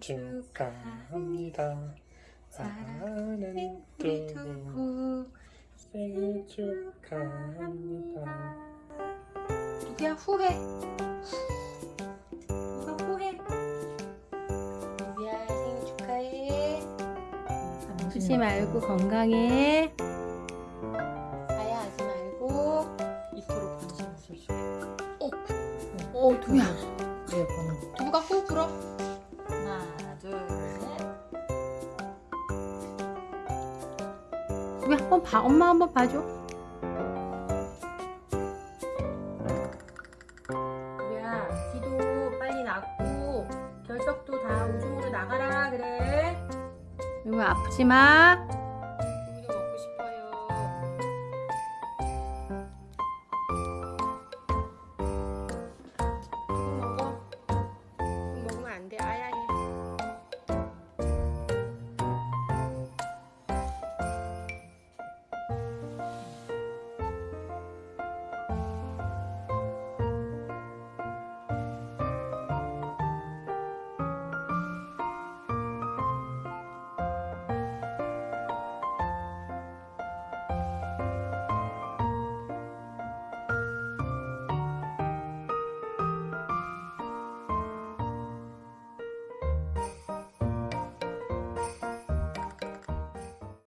축하합니다. 사랑하는 우리 두부 생일 축하합니다. 누구야 후회. 누가 후회? 누구야 생일 축하해. 아프지 말고 건강해. 아야 하지 말고. 이토록 관심 있었어. 어, 어 두부야? 네, 번호. 두부야 한번 봐 엄마 한번 봐줘. 두부야 기도 빨리 낫고 결석도 다 우중으로 나가라 그래. 두부 아프지 마